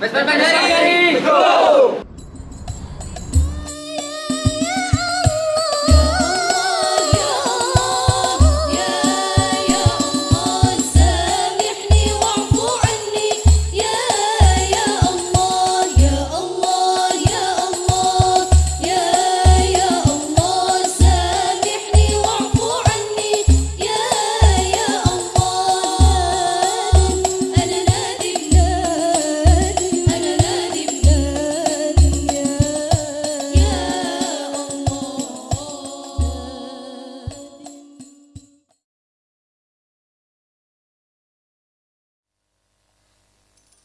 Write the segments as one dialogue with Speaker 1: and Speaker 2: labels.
Speaker 1: Pues, pues,
Speaker 2: pues,
Speaker 1: ¡Vesper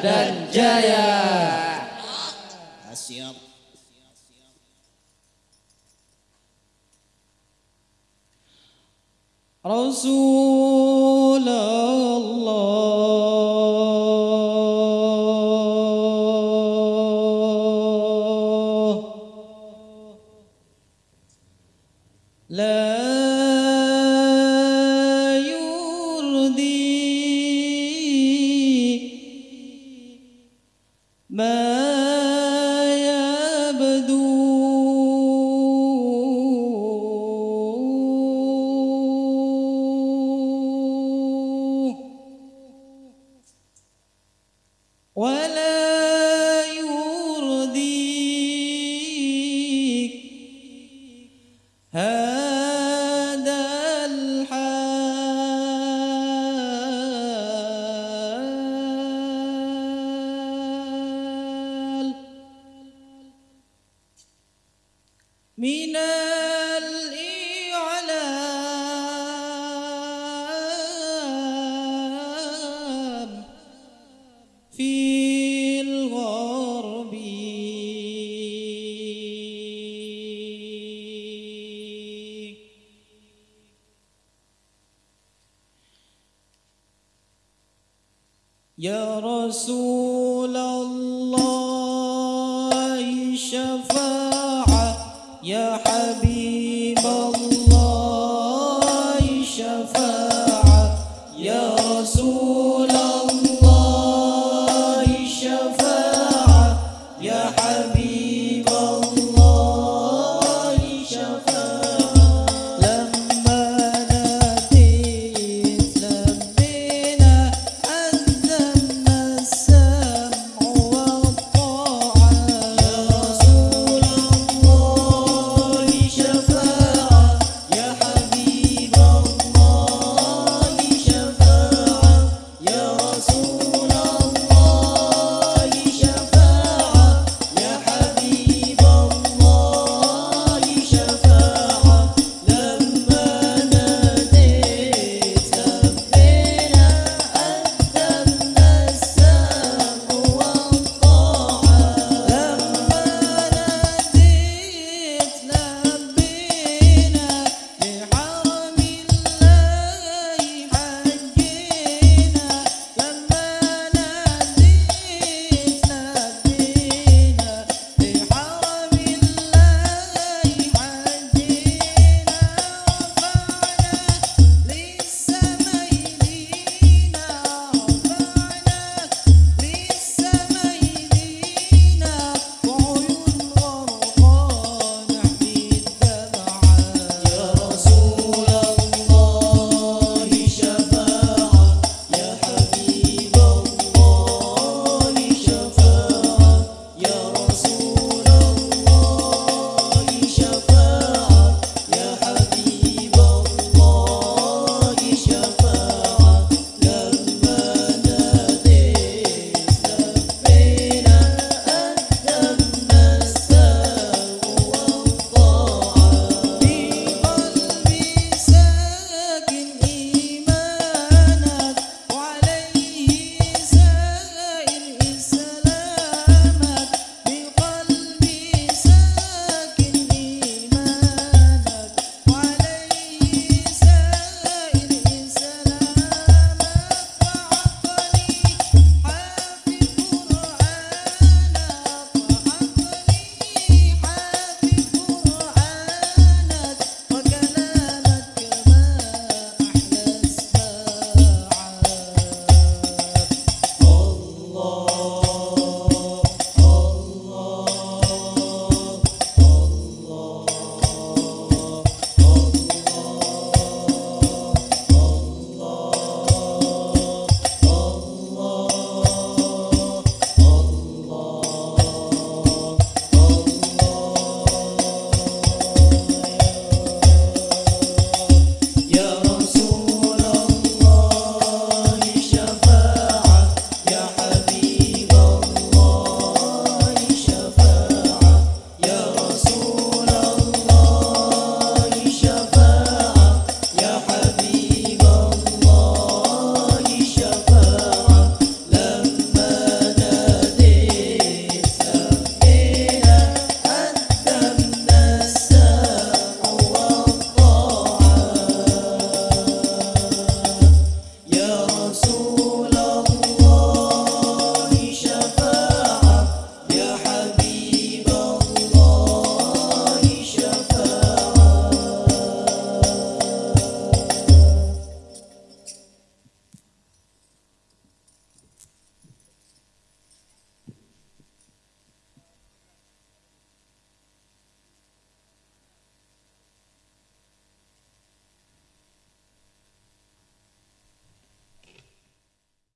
Speaker 2: dan jaya.
Speaker 3: Siap.
Speaker 2: Rasul ولا يرضيك. هذا الحال. من يا رسول الله شفاعة. يا حبيب الله شفاعة. يا رسول